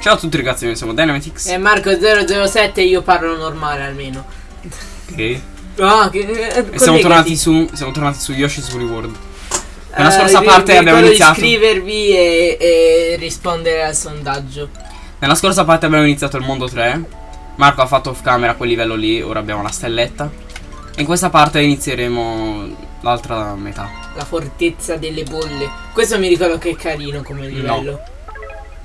Ciao a tutti ragazzi, noi siamo Dynamitix. E Marco 007 io parlo normale almeno. Ok. Ah, che, eh, E siamo collegati. tornati su. Siamo tornati su Yoshi's Woolly World. Nella Eh, scorsa parte abbiamo iniziato. iscrivervi e, e rispondere al sondaggio. Nella scorsa parte abbiamo iniziato il mondo 3. Marco ha fatto off camera quel livello lì, ora abbiamo la stelletta. E in questa parte inizieremo l'altra metà. La fortezza delle bolle. Questo mi ricordo che è carino come livello.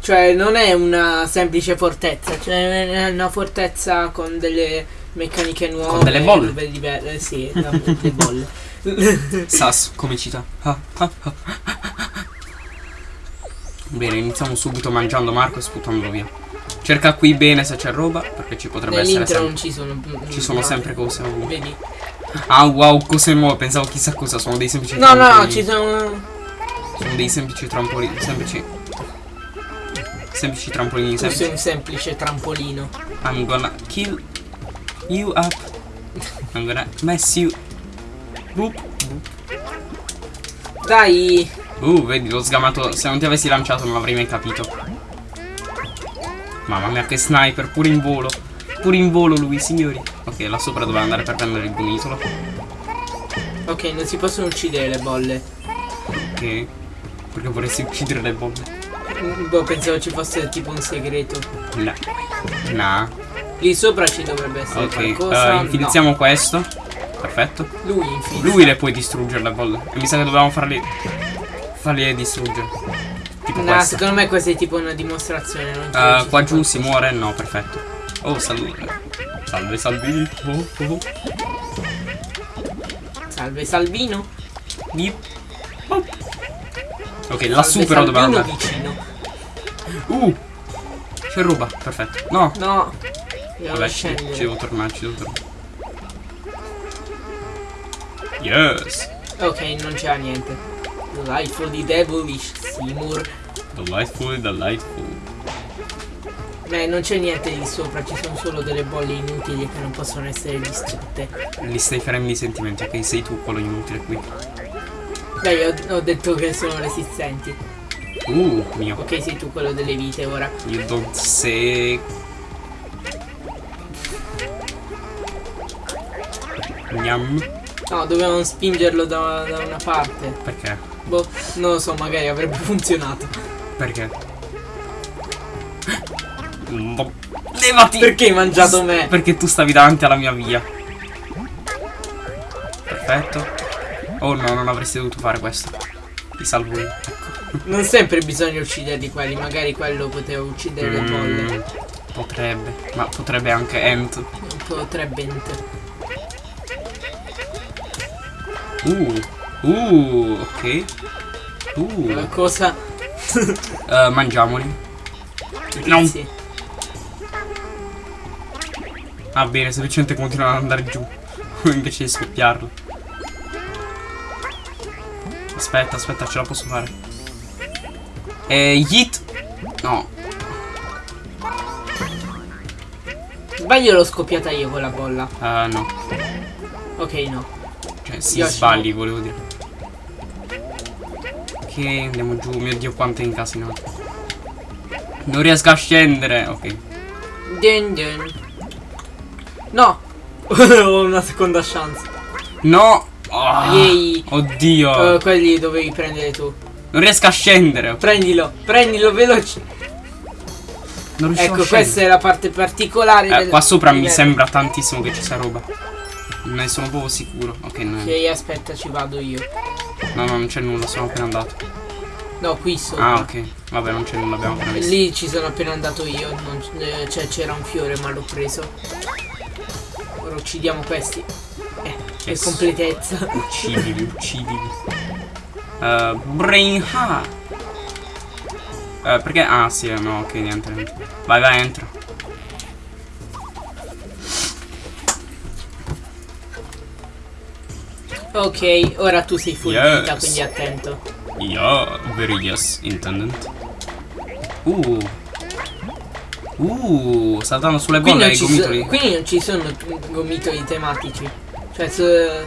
Cioè, non è una semplice fortezza, cioè è una fortezza con delle meccaniche nuove. delle bolle. diverse, sì, la- le bolle. Sas, come cita. Ah, ah, ah. Bene, iniziamo subito mangiando Marco e sputandolo via. Cerca qui bene se c'è roba, perché ci potrebbe essere Nell'intro non sempre. ci sono. Ci sono sempre cose ovunque. Vedi? Ah wow, cose nuove, pensavo chissà cosa, sono dei semplici No, no, trampolini. ci sono. Sono dei semplici trampolini, semplici. Semplici trampolini, Tu sei semplici. un semplice trampolino. I'm gonna kill you up. I'm gonna mess you. Boop. Dai! Uh, vedi, l'ho sgamato. Se non ti avessi lanciato non avrei mai capito. Mamma mia, che sniper, pure in volo. Pure in volo lui, signori. Ok, là sopra doveva andare per prendere il gomitolo. Ok, non si possono uccidere le bolle. Ok. Perché vorresti uccidere le bombe? Boh, pensavo ci fosse tipo un segreto. No. Nah. Lì sopra ci dovrebbe essere Ok, qualcosa. eh, infilizziamo questo. Perfetto. No. Lui infilza. Lui le puoi distruggere le bolle. E mi sa che dovevamo farli. Farli distruggere. Tipo No, questo. secondo me questa è tipo una dimostrazione. Eh, ci qua giù si muore? No, perfetto. Oh, salve. Salve, salve. Oh, oh. Salve Salvino. Yip. Oh. Ok, lassù Salve però Salvino andare. vicino. Uh. C'è roba, perfetto. No. No. Vabbè, ci, ci devo tornare, ci devo tornare. Yes. Ok, non c'era niente. Delightful di Devilish Seymour. Delightful, delightful. Beh, non c'è niente di sopra, ci sono solo delle bolle inutili che non possono essere distrutte. Li stai fermi i sentimenti, ok? Sei tu quello inutile qui. Beh, io ho detto che sono resistenti. Uh, mio. Ok, sei tu quello delle vite ora. You don't say. Gnam. No, dovevamo spingerlo da, da una parte. Perché? Boh, non lo so, magari avrebbe funzionato. Perché? Levati! Perché hai mangiato me? Perché tu stavi davanti alla mia via. Perfetto. Oh no, non avresti dovuto fare questo. Ti salvo io. Non sempre bisogna ucciderli quelli, magari quello poteva uccidere le Mm, bolle. potrebbe. Ma potrebbe anche Ant. Potrebbe ent- Uh. Uh, ok. Uh. La cosa. Eh, mangiamoli. No. Sì. Ah bene, semplicemente continuano ad andare giù. Invece di scoppiarlo. Aspetta, aspetta, ce la posso fare. E Yeet. No. Sbaglio l'ho scoppiata io quella bolla. Eh, no. Ok, no. Cioè, si Yoshi. sbagli, volevo dire. Ok, andiamo giù. Mio dio, quanto è incasinato. Non riesco a scendere. Ok. Dun dun. No! Ho una seconda chance. No. Ah, Yay. Oddio. Eh, quelli dovevi prendere tu. Non riesco a scendere. Prendilo, prendilo veloce. Non riesco a Ecco, scendere. questa è la parte particolare Eh, del qua sopra mi livello. sembra tantissimo che ci sia roba. Ne sono proprio sicuro. Ok, no. Ok, aspetta, ci vado io. No, no, non c'è nulla, sono appena andato. No, qui sopra. Ah, ok. Vabbè, non c'è nulla, abbiamo appena visto. Lì ci sono appena andato io. non eh, cioè, c'era un fiore, ma l'ho preso. Ora uccidiamo questi. Eh, Yes. completezza. Uccidili, uccidili. Uh, brain ha. Eh, perché? Ah, sì, no, ok, niente, niente. Vai, vai, entra. ok, ora tu sei full Yes. vita, quindi attento. Yeah, very yes, intendent. Uh. Uh, saltando sulle bolle ai gomitoli. so- qui non ci sono gomitoli tematici. Cioè, so-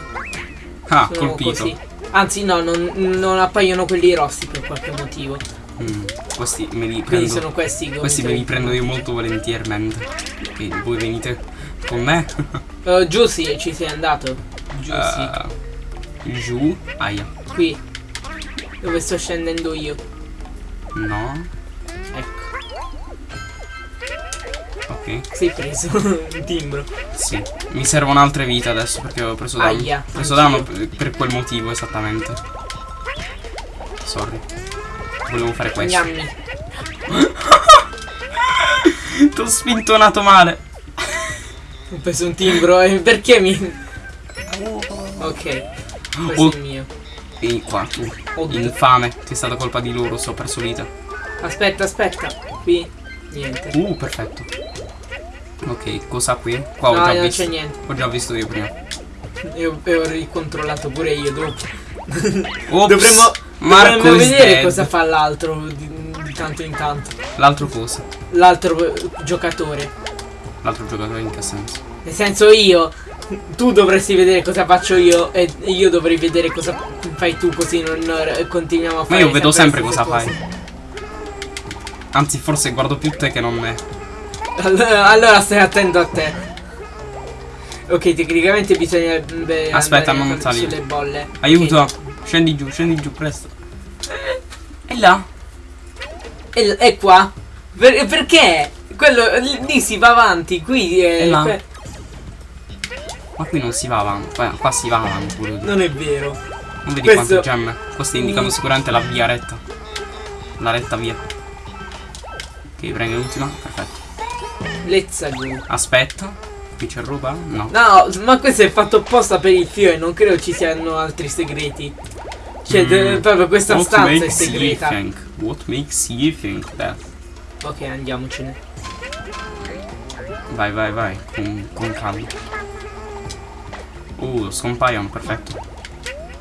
ah, colpito. così. Anzi, no, non, non appaiono quelli rossi per qualche motivo. Mm, questi me li prendo. Quindi sono questi Questi me li prendo io molto volentiermente. Quindi voi venite con me. Uh, giù sì, ci sei andato. Giù Uh, giù. Aia. sì. Qui. Dove sto scendendo io. No. Ok. Sei preso un timbro. Sì. Mi servono altre vite adesso perché ho preso danno. Aia, Ho preso danno per quel motivo esattamente. Sorry. Volevo fare questo. Gnammi. Ti ho spintonato male. Ho preso un timbro. E perché mi. Ok. Questo Oh. è il mio. Vieni qua tu. Oh, Infame. Che è stata colpa di loro se ho perso vita. Aspetta, aspetta. Qui. Niente. Uh, perfetto. Ok, cosa qui? Qua ho no, già non visto. c'è niente. Ho già visto io prima. E ho, e ho ricontrollato pure io dopo. Dovremmo, Marco dovremmo vedere dead. cosa fa l'altro di, di tanto in tanto. L'altro cosa? L'altro eh, giocatore. L'altro giocatore in che senso? Nel senso io. Tu dovresti vedere cosa faccio io e io dovrei vedere cosa fai tu così non eh, continuiamo a Ma fare io vedo sempre le cosa stesse fai. Anzi, forse guardo più te che non me. Allora, allora stai attento a te. Ok, tecnicamente bisognerebbe Aspetta, andare non salire. sulle bolle. Aiuto! Ok. Scendi giù, scendi giù, presto. E là? E, e qua? Per- perché? Quello lì si va avanti, qui è, E là? Ma qui non si va avanti. Qua, qua si va avanti pure. non è vero. Non vedi Questo- quante gemme? Queste indicano Mm. sicuramente la via retta. La retta via. Ok, prendo l'ultima. Perfetto. Let's go. Aspetta. Qui c'è roba? No. No, ma questo è fatto apposta per il fio e non credo ci siano altri segreti. Cioè, Mm. proprio questa What stanza è you segreta. think? What makes you think that? Ok, andiamocene. Vai, vai, vai. Con, con calma. Uh, scompaiono, perfetto.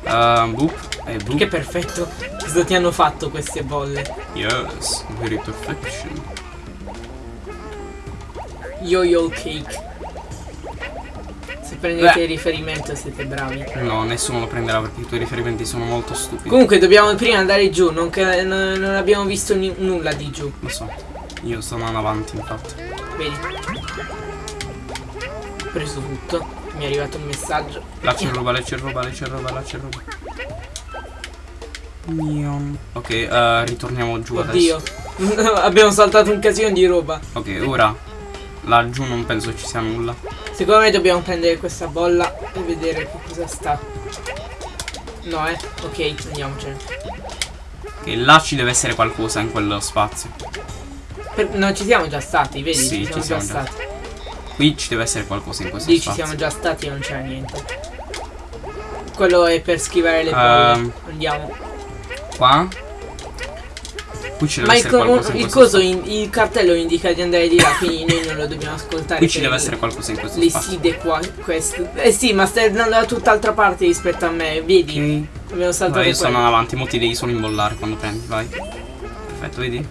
Uh, boop. E boop. Che perfetto. Cosa ti hanno fatto queste bolle? Yes, very perfection. Yo-yo cake. Se prendete Beh. riferimento siete bravi. No, nessuno lo prenderà perché i tuoi riferimenti sono molto stupidi. Comunque dobbiamo prima andare giù, non, che- non- abbiamo visto nulla di giù. Lo so. Io sto andando avanti, infatti. Vedi? Ho preso tutto. Mi è arrivato un messaggio. Là c'è roba, là c'è roba, là c'è roba, là c'è roba. Nion. Ok, eh, ritorniamo giù Oddio. adesso. abbiamo saltato un casino di roba. Ok, ora. Laggiù non penso ci sia nulla. Secondo me dobbiamo prendere questa bolla e vedere che cosa sta. No, eh. Ok, andiamocene. Ok, là ci deve essere qualcosa in quello spazio. Per- non ci siamo già stati, vedi? Sì, ci siamo, ci siamo già già. stati. Qui ci deve essere qualcosa in questo Lì ci spazio. siamo già stati e non c'era niente. Quello è per schivare le bolle. Ehm, Andiamo. Qua? Qui ci deve Ma il, essere co- qualcosa in il coso, in- il cartello indica di andare di là, quindi noi non lo dobbiamo ascoltare. Qui ci deve essere qualcosa in questo Le spazio. side qua, questo. Eh sì, ma stai andando da tutt'altra parte rispetto a me, vedi? Ok. Abbiamo saltato Vai, io quello. andando avanti, mo ti devi solo imbollare quando prendi, vai. Perfetto, vedi?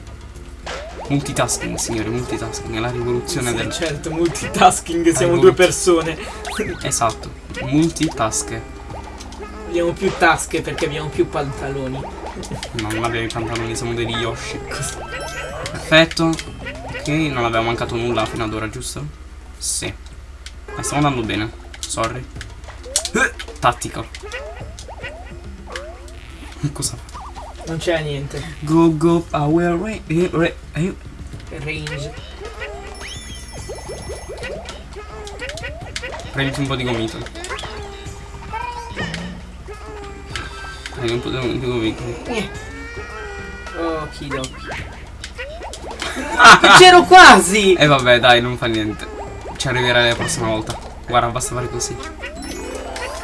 Multitasking, signori, multitasking, è la rivoluzione Sì, del... certo, multitasking, siamo due persone. Esatto, multitask. Abbiamo più tasche perché abbiamo più pantaloni. No, non abbiamo i pantaloni, siamo degli Yoshi. Perfetto. Ok, non abbiamo mancato nulla fino ad ora, giusto? Sì. Ma stiamo andando bene. Sorry. Eh, Tattico. Cosa fa? Non c'era niente. Go go power eh, eh. Range. Prenditi un po' di gomito. Prendi un po' di di gomito. Okidoki. C'ero quasi! E vabbè, dai, non fa niente. Ci arriverai la prossima volta. Guarda, basta fare così.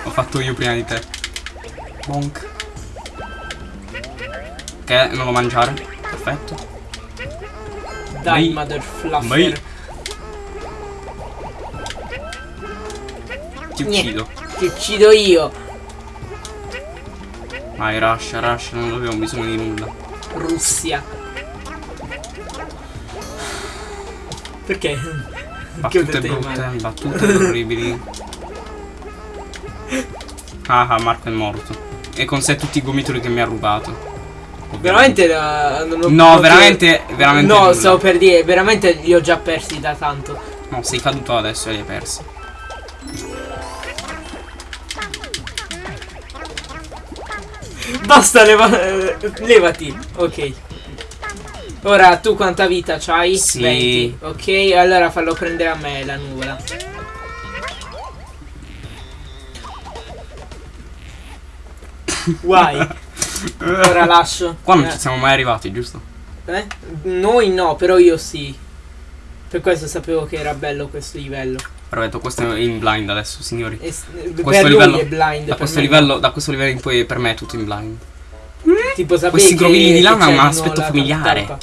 Ho fatto io prima di te. Bonk. Ok, non lo mangiare. Perfetto. Dai, Mai- mother fluffer. mai- Ti Niente. uccido. Ti uccido io. Vai, rush, rush, non abbiamo bisogno di nulla. Russia. Perché? Battute Che brutte, battute orribili. Ah ah, Marco è morto. E con sé tutti i gomitoli che mi ha rubato. Veramente la, non ho No, veramente, veramente No, nulla. stavo per dire, veramente li ho già persi da tanto. No, sei caduto adesso e li hai persi. Basta, leva- eh, levati. Ok. Ora tu quanta vita c'hai? Sì. 20. Ok, allora fallo prendere a me la nuvola. Guai. Ora lascio. Qua non Eh, ci siamo mai arrivati, giusto? eh? Noi no, però io sì. Per questo sapevo che era bello questo livello. Perfetto, questo è in blind adesso, signori. E s- Questo livello- è blind. Da questo, livello, da questo livello in poi per me è tutto in blind. no. Tipo sapevi questi grovigli di lama hanno un aspetto familiare. tappa.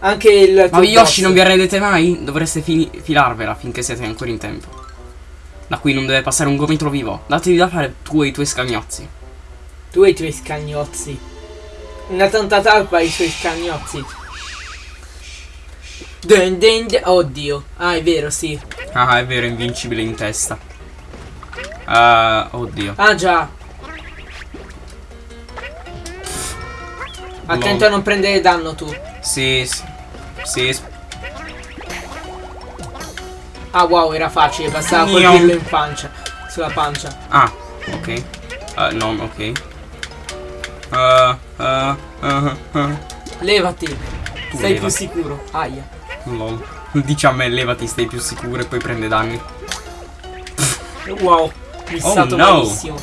Anche il Ma. Yoshi non vi arredete mai? Dovreste fini- filarvela finché siete ancora in tempo. Da qui non deve passare un gomitolo vivo. Datevi da fare tu e i tuoi scagnozzi. Tu e i tuoi scagnozzi. Una tanta talpa e i suoi scagnozzi. Dun dun dun. Oddio. Ah, è vero, sì. Ah, è vero, invincibile in testa. Ah, oddio. Ah, già. Attento No. a non prendere danno tu. Sì, sì. Sì, Ah, wow, era facile. Bastava Gnam. colpirlo in pancia. Sulla pancia. Ah, ok. Eh, non, ok. Uh, uh, uh, uh. Levati. Tu Sei più levati. sicuro. Aia. Lol. Dici a me, levati, stai più sicuro e poi prende danni. Wow. Missato Oh, no. malissimo.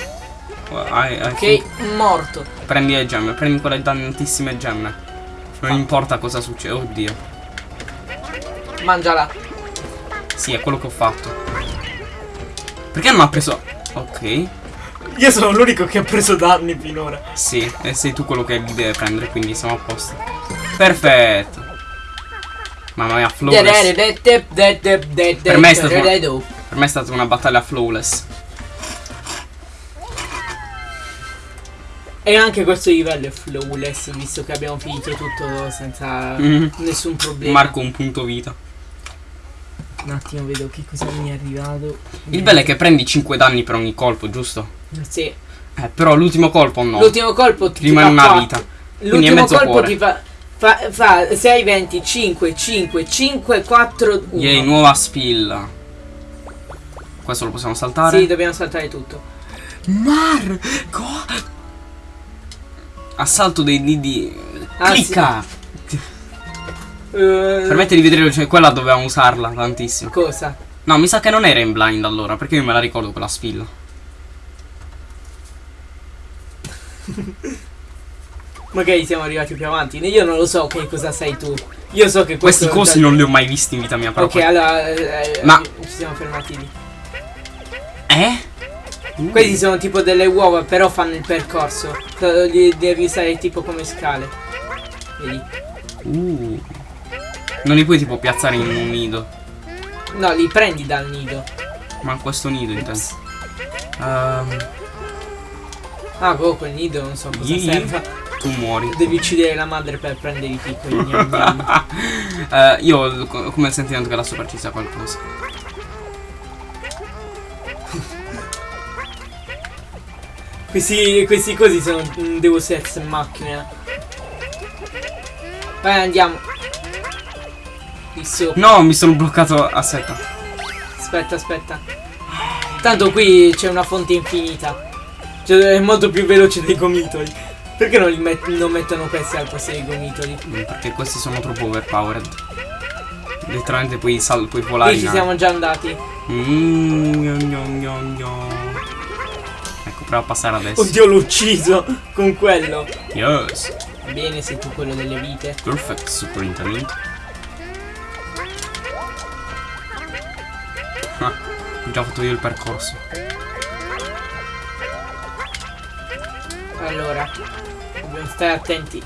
Hai- hai- Ok, morto. Prendi le gemme, prendi quelle dannatissime gemme. Non Ah. importa cosa succede. Oddio. Mangiala. Sì, è quello che ho fatto. Perché non ha preso. Ok. Io sono l'unico che ha preso danni finora. Sì, e sei tu quello che li deve prendere, quindi siamo a posto. Perfetto. Mamma mia, flawless. Per me è stato- Per me è stata una battaglia flawless. E anche questo livello è flawless, visto che abbiamo finito tutto senza Mhm. nessun problema. Marco un punto vita. Un attimo vedo che cosa mi è arrivato. Il bello è che prendi 5 danni per ogni colpo, giusto? Sì. Eh, però l'ultimo colpo no. L'ultimo colpo Ti rimane fa una vita. L'ultimo colpo cuore. ti fa, fa, fa 6, 20, 5, 5, 5, 4, 1. Yay, nuova spilla. Questo lo possiamo saltare. Sì, dobbiamo saltare tutto. Marco! Assalto dei lidi. Ah, Clicca! Eh, Permette di vedere, cioè quella dovevamo usarla tantissimo. Cosa? No, mi sa che non era in blind allora, perché io me la ricordo quella spilla. Magari siamo arrivati più avanti. Io non lo so che cosa sei tu. Io so che Questi cosi non li ho mai visti in vita mia Ok, proprio. allora eh, Ma- ci siamo fermati lì. Eh? Uh. Questi sono tipo delle uova, però fanno il percorso. Eh, Li devi usare tipo come scale. Vedi? Uh. Non li puoi tipo piazzare in un nido. No, li prendi dal nido. Ma questo nido intendo. Ehm, Ah, boh, quel nido non so cosa serve. Tu muori. Devi uccidere la madre per prendere i piccoli. Eh, io ho co- come il sentimento che là sopra ci sia qualcosa. Questi, questi cosi sono un Deus Ex macchina. Vai, andiamo. No, mi sono bloccato. Aspetta. Aspetta, aspetta. Tanto qui c'è una fonte infinita. Cioè, è molto più veloce dei gomitoli. Perché non, met- non mettono questi al posto dei gomitoli? Perché questi sono troppo overpowered. Letteralmente puoi, sal- puoi volare. Qui ci siamo già andati. Mm, gno, gno, gno. Ecco, prova a passare adesso. Oddio, l'ho ucciso con quello. Yes. Bene, sei tu quello delle vite. Perfect, superintendente. Ah, ho già fatto io il percorso. Allora, stare attenti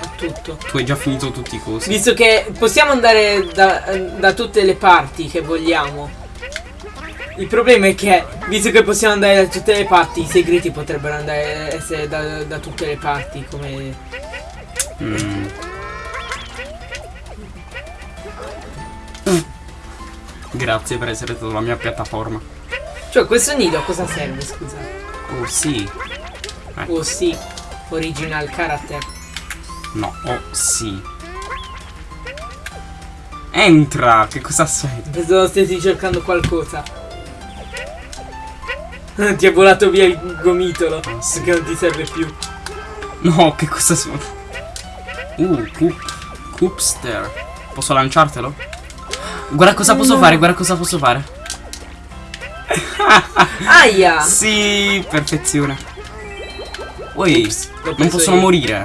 a tutto. Tu hai già finito tutti i cosi. Visto che possiamo andare da, da tutte le parti che vogliamo. Il problema è che, visto che possiamo andare da tutte le parti, i segreti potrebbero andare essere da, da tutte le parti, come... Mm. Grazie per essere stato la mia piattaforma. Cioè, questo nido a cosa serve, scusa? Oh sì. Oh sì. Original character. No, oh sì. Entra! Che cosa sei? Pensavo stessi cercando qualcosa. ti è volato via il gomitolo. Ah, sì. Perché non ti serve più. No, che cosa sono? Uh, Coop. Coopster. Posso lanciartelo? Guarda cosa posso No. fare, guarda cosa posso fare. Aia! Sì, perfezione. Poi, l'ho non possono io. morire.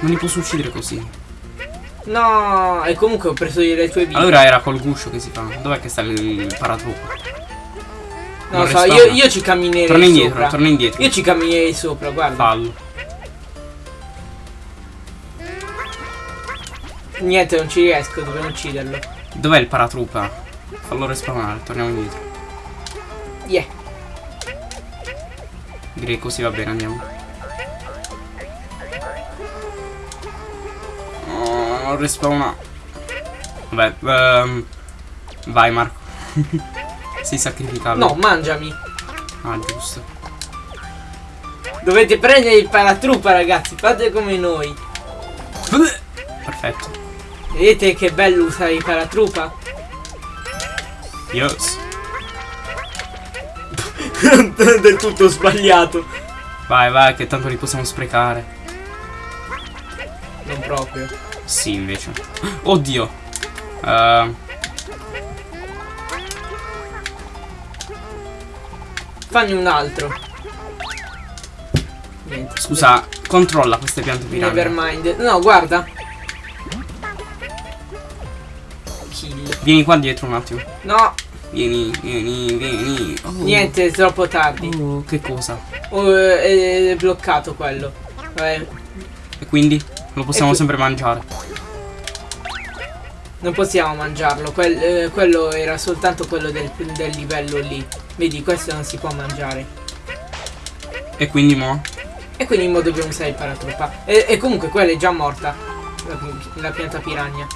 Non li posso uccidere così. No! E comunque ho preso io le tue vite. Allora era col guscio che si fa. Dov'è che sta il, il paratrucco? non lo so, io, io ci camminerei Torna indietro, sopra. torna indietro. Io ci camminerei sopra, guarda. Fallo. Niente, non ci riesco, dovrei ucciderlo. Dov'è il paratroopa? Fallo respawnare, torniamo indietro. Yeah. Direi così va bene, andiamo. Non respawna. Vabbè, ehm, vai Marco. si sacrifica. No, mangiami. Ah, giusto. Dovete prendere il paratroopa, ragazzi. Fate come noi. Perfetto. Vedete che bello usare il paratroopa? Yes. Del tutto sbagliato. Vai, vai, che tanto li possiamo sprecare. Non proprio. Sì, invece. Oddio. Ehm, Fanne un altro. Niente. scusa, controlla queste piante piramidi. Nevermind. No, guarda. Kill. Vieni qua dietro un attimo. No, Vieni, vieni, vieni. Oh. niente, è troppo tardi. Oh, che cosa? Oh, è, è bloccato quello. Vabbè, E quindi lo possiamo qui- sempre mangiare. non possiamo mangiarlo. Quel- eh, quello era soltanto quello del, del livello lì. Vedi, questo non si può mangiare. E quindi mo? E quindi mo dobbiamo usare il paratroopa. E, e comunque quella è già morta. La, la pianta piranha.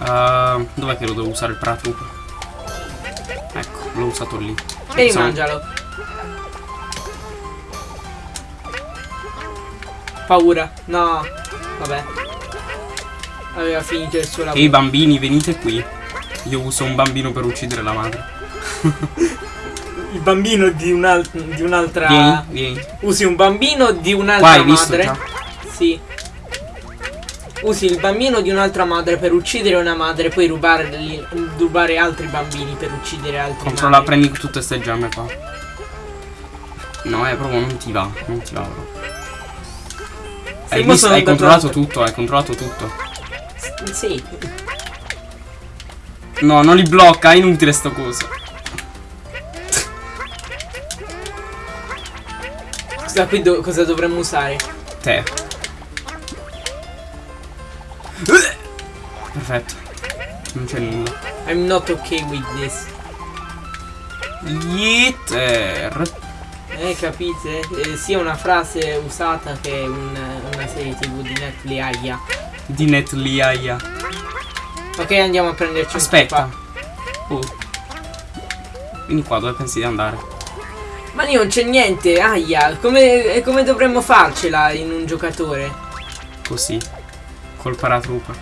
Uh, dov'è che lo devo usare il paratroopa? Ecco, l'ho usato lì. E rimangialo. Paura. No. Vabbè. Aveva finito il suo lavoro. Ehi bambini, venite qui. Io uso un bambino per uccidere la madre. Il bambino di, un'al- di un'altra. Vieni, vieni. Usi un bambino di un'altra visto madre. già? Sì. Usi il bambino di un'altra madre per uccidere una madre, poi rubare, rubare altri bambini per uccidere altri Controlla, madri. prendi tutte queste gemme qua. No, è proprio non ti va, non ti va proprio. Hai, visto- hai controllato tutto, hai controllato tutto. Sì. No, non li blocca, è inutile sto coso. Scusa, qui do- cosa dovremmo usare? Te. Perfetto. Non c'è nulla. I'm not okay with this. Yeter. Eh, capite? Eh, sia una frase usata che un- una serie tv di Netflix. Di Netliaia. Ok, andiamo a prenderci un Aspetta. copa. Oh. Vieni qua, dove pensi di andare? Ma lì non c'è niente, aia. Come, eh, come dovremmo farcela in un giocatore? Così. Col paratroopa.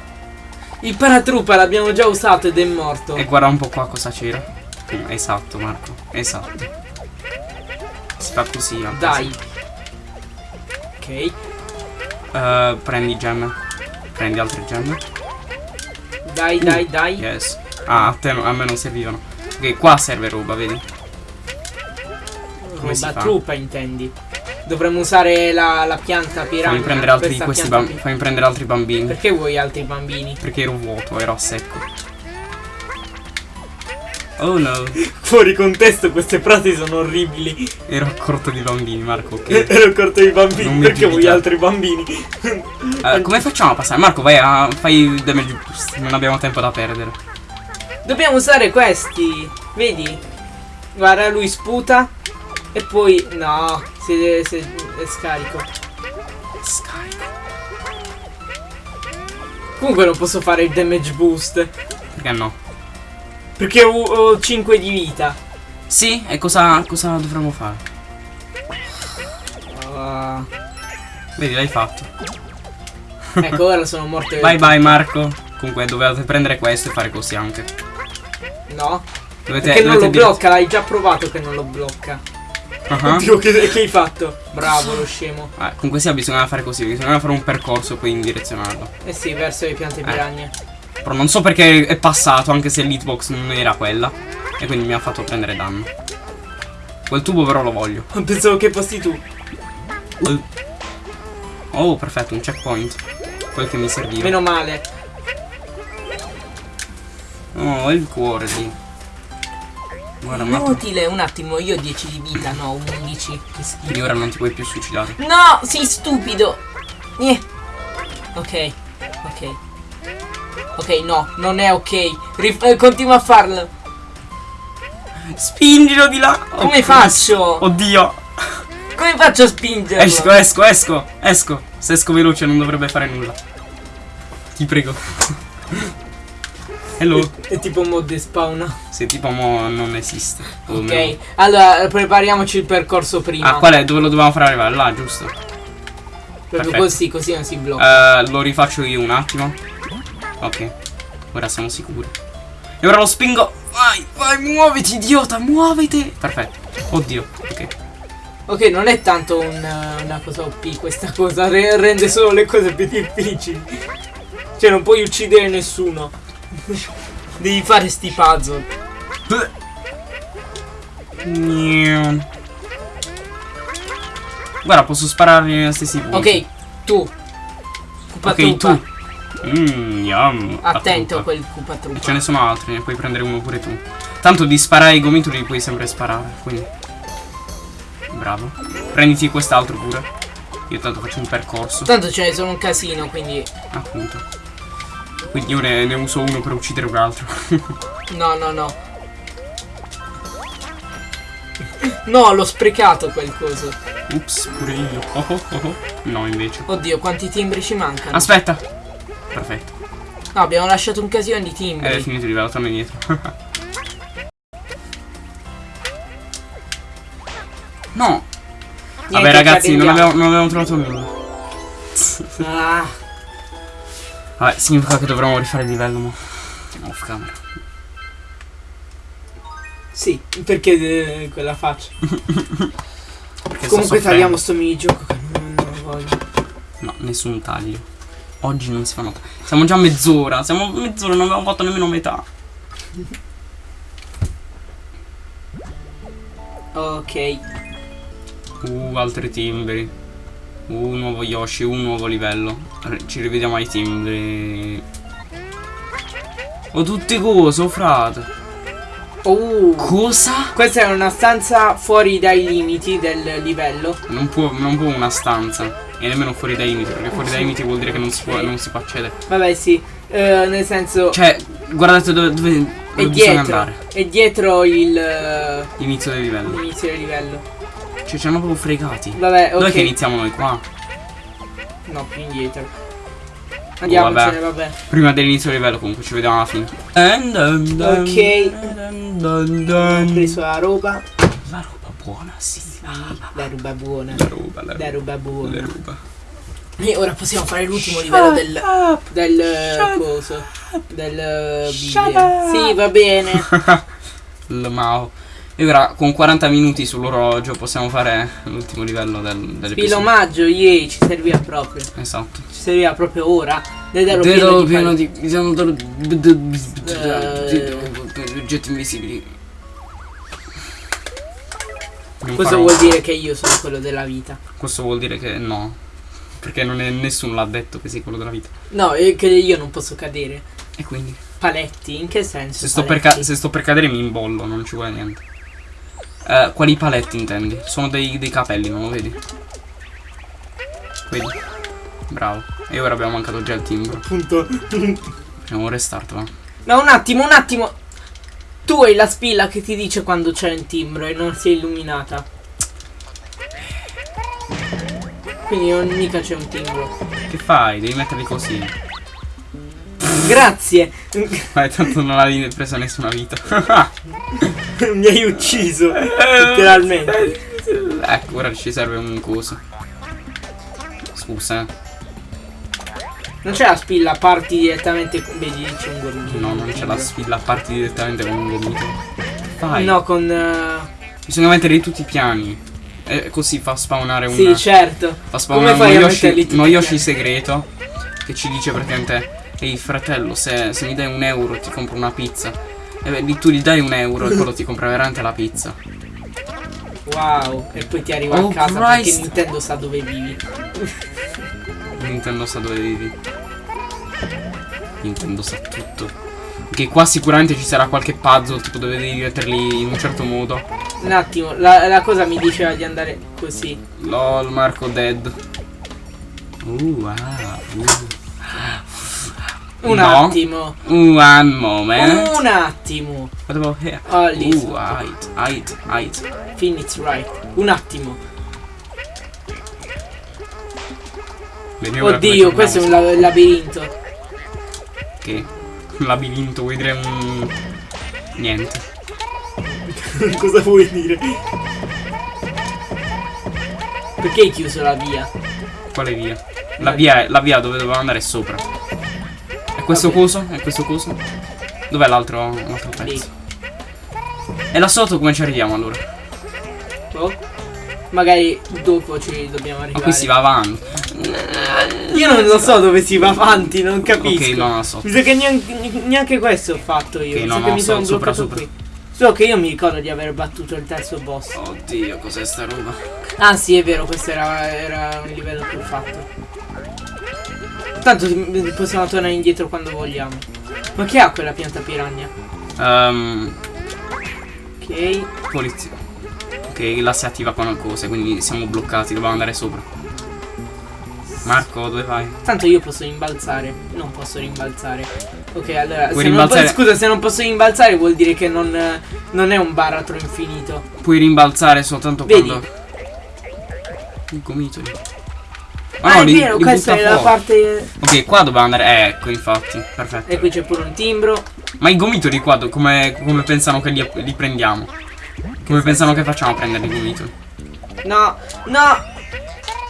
Il paratroopa l'abbiamo già usato ed è morto. E guarda un po' qua cosa c'era. Esatto, Marco. Esatto. Si fa così. Dai. Ok. Eh, prendi gemme. Prendi altre gemme. Dai, dai, dai. Yes. Ah, a, te a me non servivano. Ok, qua serve roba, vedi? come Roba truppa intendi. Dovremmo usare la, la pianta piranha. Fammi prendere altri di questa questi pianta bambini. Fammi prendere altri bambini. Perché vuoi altri bambini? Perché ero vuoto, ero a secco. Oh no. Fuori contesto queste frasi sono orribili. Ero corto di bambini, Marco, ok. Ero corto di bambini. Non Perché vuoi altri bambini? Eh, come facciamo a passare? Marco, vai a. fai damage boost. Non abbiamo tempo da perdere. Dobbiamo usare questi. Vedi? Guarda, lui sputa. E poi. No, si, si, è scarico. Scarico. Comunque non posso fare il damage boost. Perché no? Perché ho, ho 5 di vita. Sì, e cosa, cosa dovremmo fare? Vedi, l'hai fatto. ecco, ora sono morto. Bye bye Marco. Comunque dovevate prendere questo e fare così anche. No. Dovete, Perché non lo dovete blocca, l'hai già provato che non lo blocca. Ah ah. Oddio, che, che hai fatto? Bravo, lo scemo. Ah, comunque sia bisogna fare così, bisogna fare un percorso poi indirezionarlo. Eh sì, verso le piante piragne. Però non so perché è passato, anche se l'hitbox non era quella. E quindi mi ha fatto prendere danno. Quel tubo però lo voglio. Pensavo che fossi tu. Oh, perfetto, un checkpoint. Quel che mi serviva. Meno male. Oh, il cuore sì. Guarda, un attimo. Inutile, un attimo, io ho 10 di vita, no, 11. Che schifo. Quindi ora non ti puoi più suicidare. No, sei stupido. Eh. Ok, ok. Ok, no, non è ok. Rif- eh, continua a farlo. Spingilo di là! Come Oh, faccio? Oddio! Come faccio a spingerlo? Esco, esco, esco, esco. Se esco veloce non dovrebbe fare nulla. Ti prego. Hello. È tipo mod spawna. Se tipo mo non esiste. Ok, meno. allora prepariamoci il percorso prima. Ah, qual è? Dove lo dobbiamo fare arrivare? Là, giusto. Proprio perfetto. così, così non si blocca. Eh, lo rifaccio io un attimo. Ok. Ora siamo sicuri. E ora lo spingo. Vai, vai, muoviti, idiota, muoviti. Perfetto. Oddio. Ok. Ok, non è tanto un, una cosa OP questa cosa, re- rende solo le cose più difficili. Cioè non puoi uccidere nessuno. Devi fare sti puzzle. Guarda, posso spararli negli stessi punti. Ok, tu. Cupa Ok, tu. Mmm. Attento a quel cupa truppa. ce ne sono altri, ne puoi prendere uno pure tu. Tanto di sparare i gomitoli li puoi sempre sparare, quindi. Bravo. Prenditi quest'altro pure. Io tanto faccio un percorso. Tanto ce ne sono un casino, quindi. Appunto. Quindi io ne, ne uso uno per uccidere un altro. No, no, no. No, l'ho sprecato quel coso. Ups, pure io. Oh, oh, oh, oh. No, invece. Oddio, quanti timbri ci mancano? Aspetta. Perfetto. No, abbiamo lasciato un casino di timbri. Eh, è finito di livello, torna indietro. no. Niente, Vabbè ragazzi, non abbiamo, non abbiamo trovato nulla. Ah, Vabbè, significa che dovremmo rifare il livello, mo. Off camera. sì, perché eh, quella faccia. Perché Comunque tagliamo sto minigioco che non, non lo voglio. No, nessun taglio. Oggi non si fa nota. Siamo già mezz'ora. Siamo a mezz'ora, non abbiamo fatto nemmeno metà. Ok. Uh, altri timbri. Uh, nuovo Yoshi, un nuovo livello. Ci rivediamo ai timbri. Oh, tutte cose, oh frate. Oh. Cosa? Questa è una stanza fuori dai limiti del livello. Non può, non può una stanza. E nemmeno fuori dai limiti. Perché fuori dai limiti vuol dire che non si può, non si può accedere. Vabbè, sì. eh, nel senso. Cioè, guardate dove, dove, dove è bisogna dietro. andare. È dietro il. eh, Inizio del livello. L'inizio del livello. Cioè, ci hanno proprio fregati. Vabbè, ok. Dove che iniziamo noi qua? No, più indietro. Andiamocene, vabbè. Prima dell'inizio del livello comunque ci vediamo alla fine. Ok. Ho preso la roba. La roba buona, sì. La roba buona. La roba, la La roba buona. La roba. E ora possiamo fare l'ultimo livello del. Del eh, coso. Del eh, video. Sì, va bene. Il Mao. E ora con 40 minuti sull'orologio possiamo fare l'ultimo livello del, dell'episodio. Pilomaggio, yay, ci serviva proprio. Esatto. Ci serviva proprio ora. Dedalo Dedo pieno di pieno di oggetti invisibili. Questo farò- vuol dire che io sono quello della vita. Questo vuol dire che no. Perché non è, nessuno l'ha detto che sei quello della vita. No, è che io non posso cadere. E quindi. Paletti, in che senso? Se sto, per se sto per cadere mi imbollo, non ci vuole niente. Eh, quali paletti intendi? Sono dei, dei capelli, non lo vedi? Vedi? Bravo. E ora abbiamo mancato già il timbro. Appunto. Facciamo un restart, va. No, un attimo, un attimo. Tu hai la spilla che ti dice quando c'è un timbro e non si è illuminata. Quindi non mica c'è un timbro. Che fai? Devi metterli così. Grazie. Vai, tanto non hai preso nessuna vita. Mi hai ucciso. Letteralmente. ecco, ora ci serve un coso. scusa. Non c'è la spilla, parti direttamente. Vedi, c'è un gormito. No, non c'è la spilla, parti direttamente con un gomito. Fai. No, con. eh, Bisogna mettere tutti i piani. E così fa spawnare un. Sì, certo. fa Come spawnare fai uno Yoshi, metterli uno Yoshi segreto. Che ci dice praticamente. Ehi fratello, se, se mi dai un euro ti compro una pizza. E beh, tu gli dai un euro e quello ti compra veramente la pizza. Wow. E poi ti arriva Oh, a casa Christ. perché Nintendo sa dove vivi. Nintendo sa dove vivi. Nintendo sa tutto. Che qua sicuramente ci sarà qualche puzzle, tipo dove devi metterli in un certo modo. Un attimo, la, la cosa mi diceva di andare così. LOL, Marco dead. Uh, ah, uh. Un No. attimo. One moment. Un attimo. What about here? Oh, lì. Uh, height, height, height. Phoenix right. Un attimo. Oddio, questo è un la- labirinto. Che? Un labirinto, vuoi dire un... Niente. cosa vuoi dire? Perché hai chiuso la via? Quale via? La via, è- la via dove dovevamo andare è sopra. E questo Vabbè. coso? E questo coso? Dov'è l'altro l'altro Lì. pezzo? E là sotto come ci arriviamo allora? Oh. Magari dopo ci dobbiamo Ma arrivare. qui si va avanti. Io non lo so dove si va avanti, non capisco. Ok, no, no, sotto. Mi sa che neanche, neanche questo ho fatto io. Ok, Mi no, sa no, che mi so- sono sopra, sopra. qui. Solo che io mi ricordo di aver battuto il terzo boss. Oddio, cos'è sta roba? Ah sì, è vero, questo era, era un livello più fatto. Tanto possiamo tornare indietro quando vogliamo. Ma che ha quella pianta piranha? Ehm, Ok. polizia. Ok, là si attiva con cose, quindi siamo bloccati, dobbiamo andare sopra. Marco, dove vai? Tanto io posso rimbalzare. Non posso rimbalzare. Ok, allora. Se rimbalzare- scusa, se non posso rimbalzare vuol dire che non, non è un baratro infinito. Puoi rimbalzare soltanto Vedi? quando... Il gomitoli. Ah, no, è li- vero, li questa è la fuori. parte. Ok, qua dobbiamo andare. Eh, ecco, infatti. Perfetto. E qui c'è pure un timbro. Ma i gomitoli qua come, come pensano che li, li prendiamo? Come pensano che facciamo a prendere i gomitoli? No, no.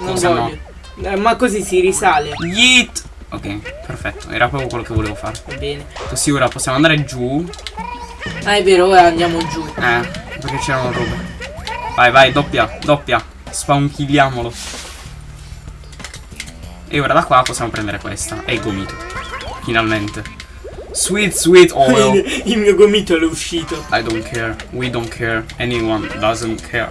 Non Cosa no? Eh, ma così si risale. Yeet! Ok, perfetto. Era proprio quello che volevo fare. Va bene. Così ora possiamo andare giù. Ah, è vero, ora andiamo giù. Eh, perché c'erano robe. Vai, vai, doppia, doppia. Spawnchilliamolo. E ora da qua possiamo prendere questa. E il gomito. Finalmente. Sweet, sweet oil. Il mio gomito è uscito. I don't care. We don't care. Anyone doesn't care.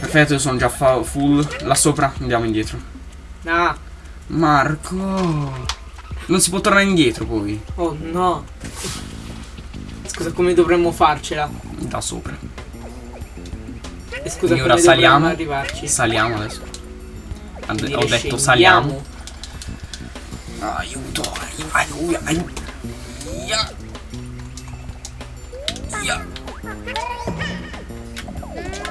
Perfetto, io sono già full. Là sopra, andiamo indietro. Ah, Marco. Non si può tornare indietro poi. oh no. Scusa, come dovremmo farcela? Da sopra. E scusa, Quindi ora saliamo. arrivarci? Saliamo adesso. Dire ho detto scendiamo. saliamo. Aiuto. Aiuto. Aiuto. Ya. Ya.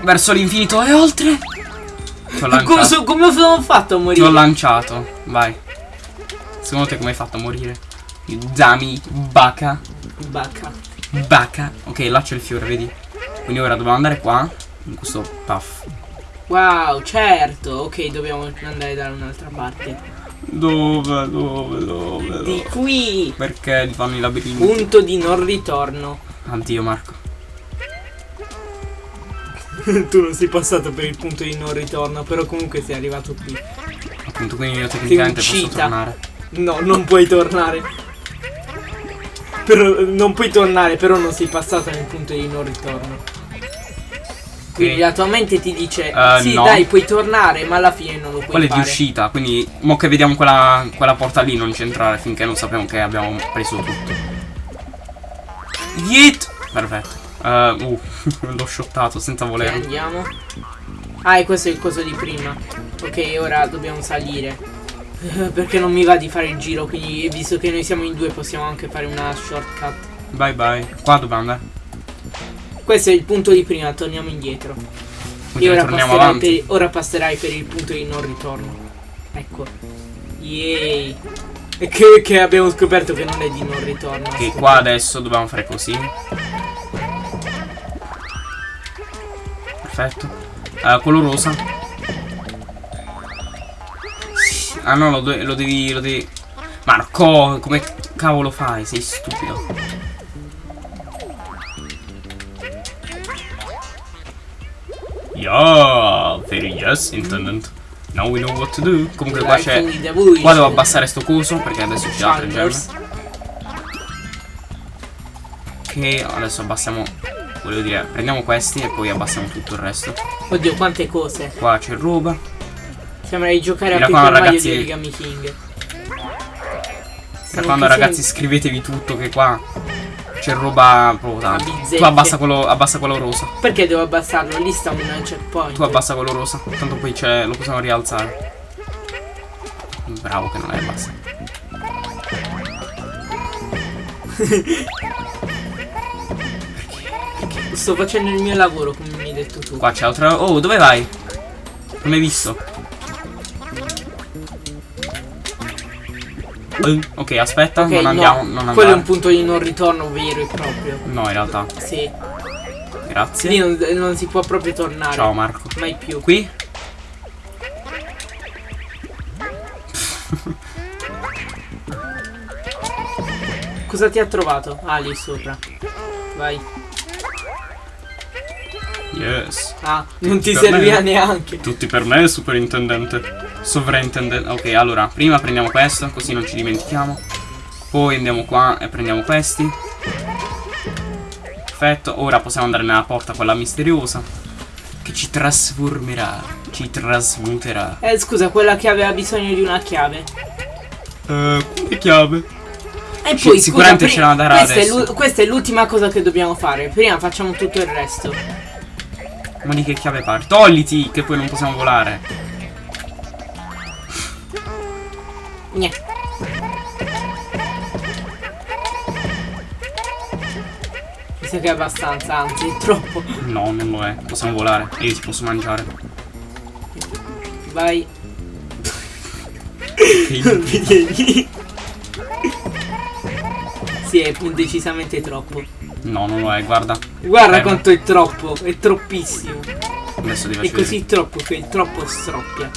Verso l'infinito e oltre. Ti ho Come, lanciato. so- come ho fatto a Ti ho morire? lanciato. Vai. Secondo te come hai fatto a morire? Dummy. Bacca. Bacca. Bacca. Ok, là c'è il fiore, vedi? Quindi ora dobbiamo andare qua. In questo puff. Wow, certo. Ok, dobbiamo andare da un'altra parte. Dove, dove, dove? Di dove? qui. Perché li fanno i labirinti? Punto di non ritorno. Addio Marco. tu non sei passato per il punto di non ritorno, però comunque sei arrivato qui. Appunto, quindi io tecnicamente posso tornare. No, non puoi tornare. Però, non puoi tornare, però non sei passato nel punto di non ritorno. Quindi la tua mente ti dice: Eh, Sì, no. dai, puoi tornare, ma alla fine non lo puoi Quella è di uscita, quindi mo che vediamo quella, quella porta lì non c'entrare finché non sappiamo che abbiamo preso tutto. Yeet! Perfetto. Eh, uh, l'ho shottato senza volerlo. andiamo. Ah, e questo è il coso di prima. Ok, ora dobbiamo salire. Eh, Perché non mi va di fare il giro, quindi visto che noi siamo in due possiamo anche fare una shortcut. Bye bye. Qua dobbiamo andare. Questo è il punto di prima, torniamo indietro. Quindi E ora passerai, per, ora passerai per il punto di non ritorno. Ecco. Yay. E che, che abbiamo scoperto che non è di non ritorno. Ok, qua adesso dobbiamo fare così. Perfetto. Eh, quello rosa. Ah no, lo, lo devi. lo devi. Marco, come cavolo fai? Sei stupido. Yeah, very yes, intendant. Now we know what to do. Comunque qua c'è. Qua devo abbassare sto coso perché adesso ci altre gemme. Ok, adesso abbassiamo. Volevo dire, prendiamo questi e poi abbassiamo tutto il resto. Oddio, quante cose. Qua c'è roba. Sembra di giocare a Paper ragazzi... di Origami King. Da quando ragazzi scrivetevi tutto che qua c'è roba proprio tanto. Tu abbassa quello, abbassa quello rosa. Perché devo abbassarlo? Lì sta un checkpoint. Tu abbassa quello rosa. Tanto poi c'è. lo possiamo rialzare. Bravo che non è abbassa. Sto facendo il mio lavoro, come mi hai detto tu. Qua c'è altro. Oh, dove vai? Non hai visto? Uh, ok, aspetta, okay, non andiamo. No, non quello è un punto di non ritorno vero e proprio. No, in realtà. Sì. Grazie. Lì non, non si può proprio tornare. Ciao Marco. Mai più. Qui? Cosa ti ha trovato? Ah, lì sopra. Vai. Yes. Ah, non Tutti ti serviva neanche. Tutti per me, superintendente. Sovrintendente. Ok, allora, prima prendiamo questo, così non ci dimentichiamo. Poi andiamo qua e prendiamo questi. Perfetto, ora possiamo andare nella porta quella misteriosa. Che ci trasformerà. Ci trasmuterà. Eh, scusa, quella che aveva bisogno di una chiave. Eh, quale chiave? E poi, sicuramente scusa, ce la darà questa questa è l'ultima cosa che dobbiamo fare. Prima facciamo tutto il resto. Ma di che chiave parli? Togliti, che poi non possiamo volare. Niente. Mi sa che è abbastanza, anzi è troppo. No, non lo è. Possiamo volare e io ti posso mangiare. Vai. mi Sì, è decisamente troppo. No, non lo è, guarda. Guarda eh, quanto è troppo, è troppissimo. Adesso devi È così troppo che è troppo stroppia.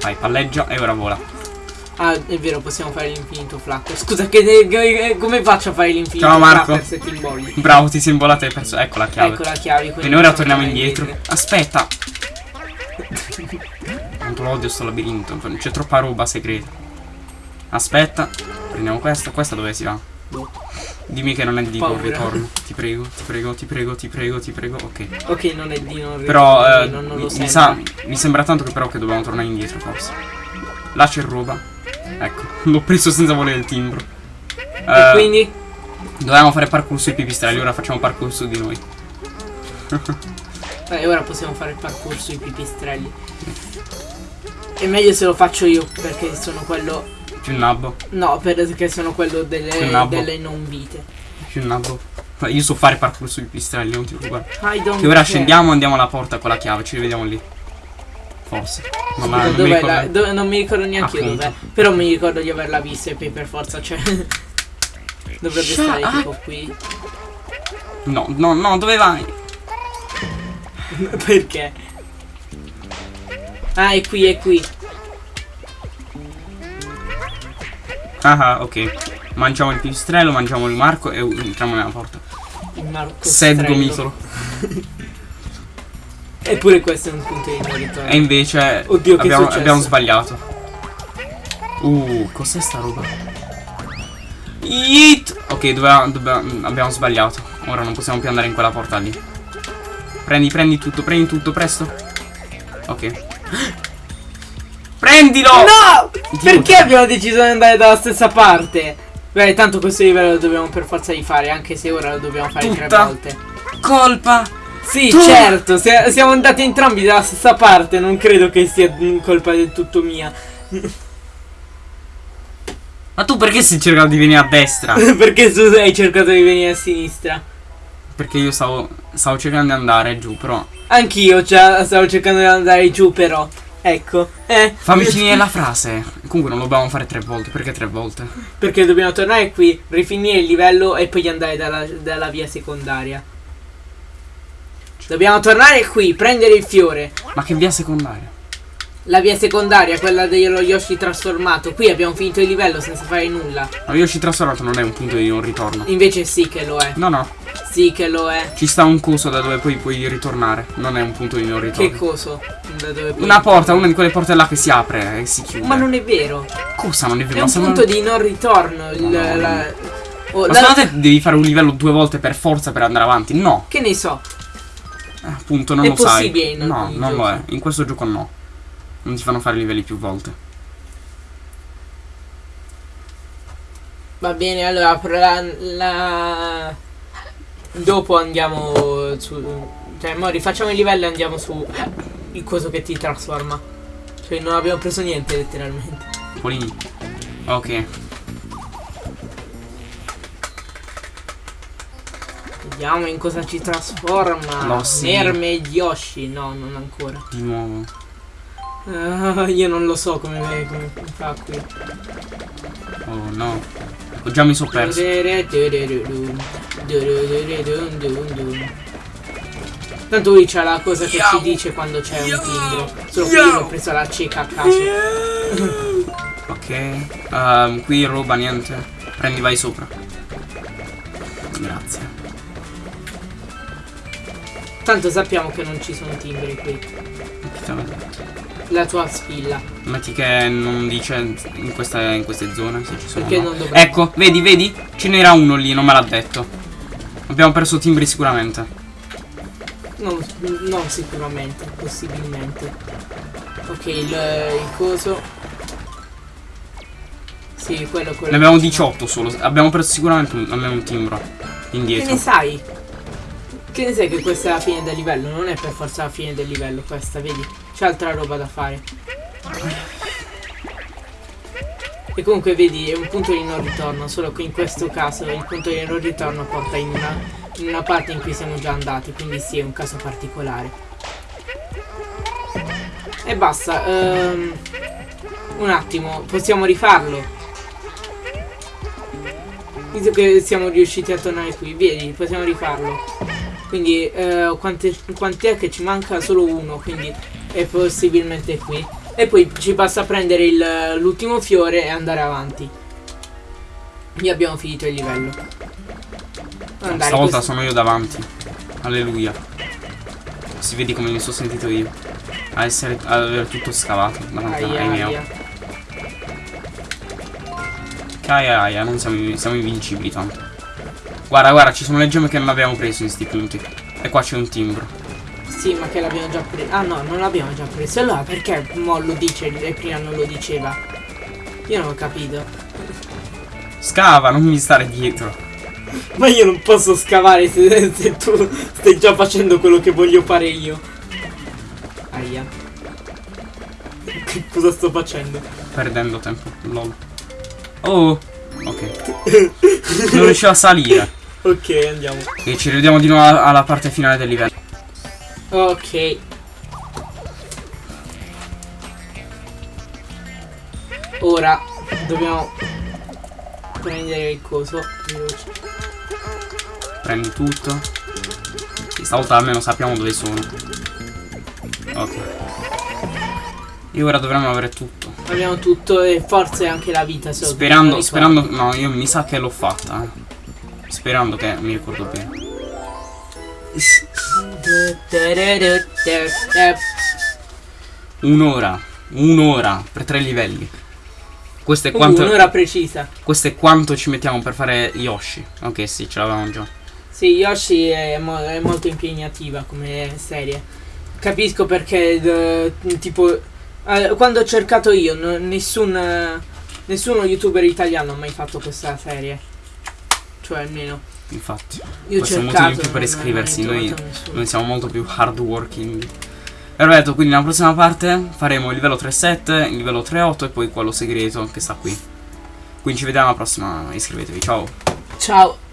Vai, palleggia e ora vola. Ah, è vero, possiamo fare l'infinito flatter. Scusa, che, che, come faccio a fare l'infinito Ciao Marco. se ti imbolli? Bravo, ti sei imbolato e hai perso. Ecco la chiave. Ecco la chiave. Quindi ora torniamo indietro. indietro. Aspetta. Quanto lo odio sto labirinto. C'è troppa roba segreta. Aspetta. Prendiamo questa. Questa dove si va? Dimmi che non è di non ritorno. Ti prego, ti prego, ti prego, ti prego, ti prego. Ok. Ok, non è di non ritorno. Però eh, non, non mi, mi, sa, mi sembra tanto che però che dobbiamo tornare indietro forse. Là c'è roba. Ecco, l'ho preso senza volere il timbro. E uh, quindi? Dovevamo fare parkour sui pipistrelli, ora facciamo parkour su di noi. E ora possiamo fare il parkour sui pipistrelli. È meglio se lo faccio io, perché sono quello più nabbo? No, perché sono quello delle, delle non vite. Più nabbo? Io so fare parkour sui pistrelli, non ti preoccupare. Che ora scendiamo, andiamo alla porta con la chiave, ci rivediamo lì. Forse. Non, non, mi, ricordo... dove, non mi ricordo neanche io dov'è. Però mi ricordo di averla vista e poi per forza cioè. Dovrebbe Shut stare up. tipo qui. No, no, no, dove vai? Perché? Ah, è qui, è qui. Ah, ok. Mangiamo il pipistrello, mangiamo il marco e entriamo nella porta. Il marco Sed gomitolo. Eppure questo è un punto di non ritorno. E invece Oddio, abbiamo, abbiamo sbagliato. Uh, cos'è sta roba? Yeet! Ok, doveva, doveva, abbiamo sbagliato. Ora non possiamo più andare in quella porta lì. Prendi, prendi tutto, prendi tutto, presto. Ok. Prendilo! No! Dio Perché abbiamo deciso di andare dalla stessa parte? Beh, tanto questo livello lo dobbiamo per forza di fare, anche se ora lo dobbiamo fare Tutta tre volte. Colpa! Sì, tu. certo, siamo andati entrambi dalla stessa parte, non credo che sia colpa del tutto mia. Ma tu perché sei cercato di venire a destra? perché tu hai cercato di venire a sinistra? Perché io stavo, stavo cercando di andare giù, però. Anch'io cioè, stavo cercando di andare giù, però. Ecco. Eh. Fammi finire la frase. Comunque non lo dobbiamo fare tre volte. Perché tre volte? Perché dobbiamo tornare qui, rifinire il livello e poi andare dalla, dalla via secondaria. Dobbiamo tornare qui, prendere il fiore. Ma che via secondaria? La via secondaria, quella dello Yoshi trasformato. Qui abbiamo finito il livello senza fare nulla. Ma Yoshi trasformato non è un punto di non ritorno. Invece sì che lo è. No, no. Sì che lo è. Ci sta un coso da dove poi puoi ritornare. Non è un punto di non ritorno. Che coso? Da dove puoi Una porta, una di quelle porte là che si apre e si chiude. Ma non è vero. Cosa non è vero? È un Ma punto di non ritorno. Il, No, no, la- oh, Ma la- devi fare un livello due volte per forza per andare avanti? No. Che ne so. Eh, appunto, non È lo sai. possibile in No, non lo giochi. è. In questo gioco no. Non ti fanno fare livelli più volte. Va bene, allora la, la- Dopo andiamo su... Cioè, mo rifacciamo il livello e andiamo su il coso che ti trasforma. Cioè, non abbiamo preso niente letteralmente. Polini. Ok. Vediamo in cosa ci trasforma. Lo sì. Mermaid Yoshi. No, non ancora. Di nuovo. Ah, io non lo so come, come fa qui. Oh no. Ho già mi sono perso. Tanto lui c'ha la cosa che ci dice quando c'è un timbro. Solo che io l'ho preso la cieca a caso. Ok. Ehm, qui roba niente. Prendi, vai sopra. Grazie. Tanto sappiamo che non ci sono timbri qui. Chi te l'ha detto? La tua spilla. Metti che non dice in, questa- in queste zone se ci sono. Perché no. non dovrebbe. Ecco, vedi, vedi? Ce n'era uno lì, non me l'ha detto. Abbiamo perso timbri sicuramente. Non, non sicuramente, possibilmente. Ok, il, il coso. Sì, quello, quello. Ne abbiamo che ci 18 solo. Abbiamo perso sicuramente un, almeno un timbro. Che Indietro. ne sai? Che ne sai che questa è la fine del livello? Non è per forza la fine del livello questa, vedi? C'è altra roba da fare. E comunque vedi, è un punto di non ritorno, solo che in questo caso il punto di non ritorno porta in una, in una parte in cui siamo già andati, quindi sì, è un caso particolare. E basta, ehm, un attimo, possiamo rifarlo. Visto che siamo riusciti a tornare qui, vedi, possiamo rifarlo. Quindi, eh, quante, quanti è che ci manca? Solo uno, quindi è possibilmente qui. E poi ci basta prendere l'ultimo fiore e andare avanti. E abbiamo finito il livello. Andare, Stavolta questo- sono io davanti. Alleluia. Si vedi come mi sono sentito io. A essere. ad aver tutto scavato davanti Aia, ai miei. Aia aia, non siamo, siamo invincibili tanto. Guarda, guarda, ci sono le gemme che non abbiamo preso in sti punti. E qua c'è un timbro. Sì, ma che l'abbiamo già preso. Ah no, non l'abbiamo già preso. Allora perché mo lo dice e prima non lo diceva? Io non ho capito. Scava, non mi stare dietro. Ma io non posso scavare se, se tu stai già facendo quello che voglio fare io. Aia. Che cosa sto facendo? Perdendo tempo. Lol. Oh. Ok. Non riuscivo a salire. Ok, andiamo. E ci rivediamo di nuovo alla- parte finale del livello. Ok. Ora dobbiamo prendere il coso. veloce. Prendi tutto. Sì, stavolta almeno sappiamo dove sono. Ok. E ora dovremmo avere tutto. Abbiamo tutto e forse anche la vita se Sperando, sperando. No, io mi sa che l'ho fatta. eh. Sperando che mi ricordo bene. Un'ora. Un'ora per tre livelli. Questo è Uh, quanto. un'ora precisa. Questo è quanto ci mettiamo per fare Yoshi. Ok, sì, ce l'avevamo già. Sì, Yoshi è, mo- è molto impegnativa come serie. Capisco perché, d- tipo, eh, quando ho cercato io, nessun, eh, nessuno youtuber italiano ha mai fatto questa serie. Cioè, almeno. Infatti. Io Questo è un motivo in più per non- iscriversi, non noi-. Noi siamo molto più hardworking. Perfetto, quindi nella prossima parte faremo il livello 3.7, il livello 3.8 e poi quello segreto che sta qui. Quindi ci vediamo alla prossima, iscrivetevi, ciao! Ciao.